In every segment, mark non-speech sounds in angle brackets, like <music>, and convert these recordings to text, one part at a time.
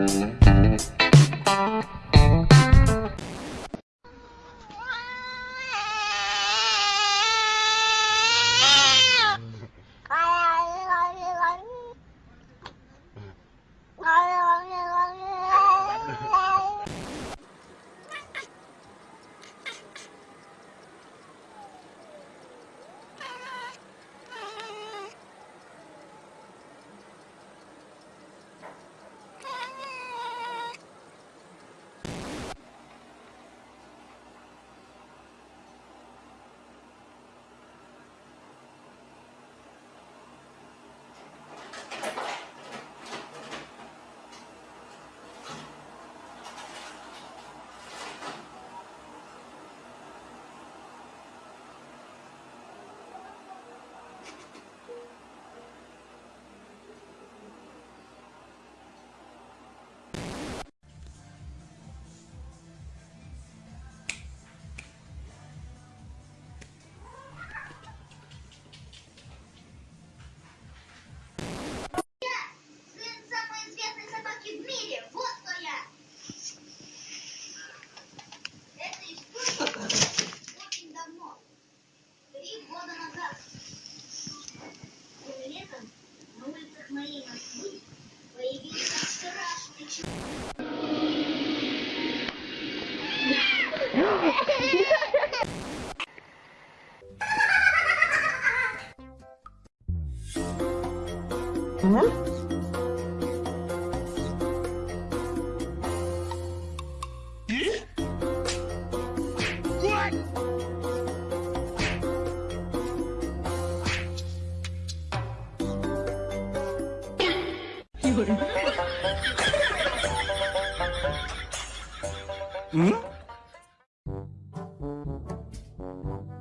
Müzik 응?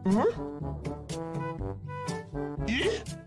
응? <laughs>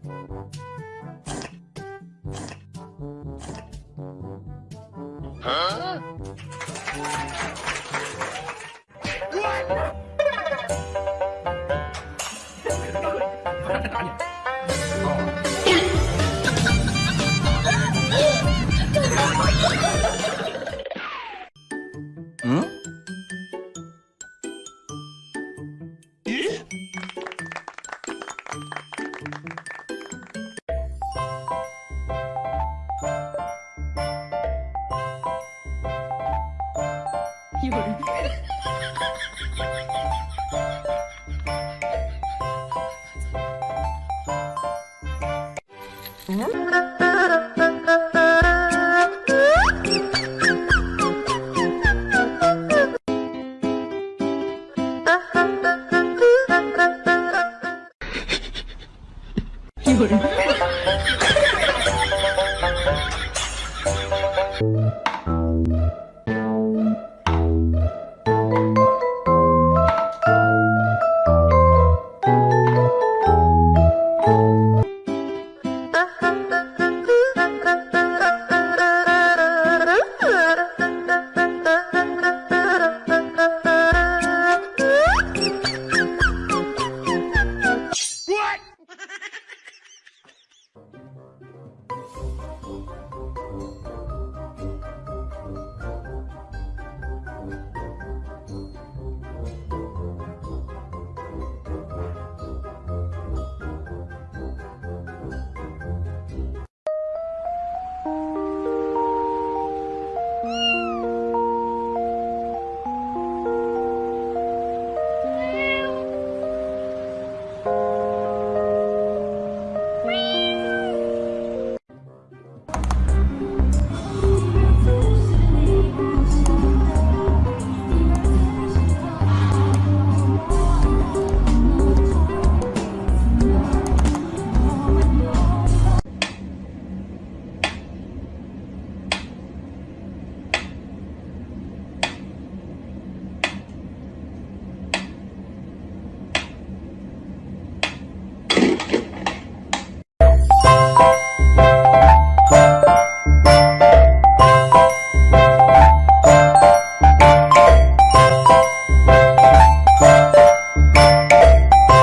Mm-hmm. これ Thank you.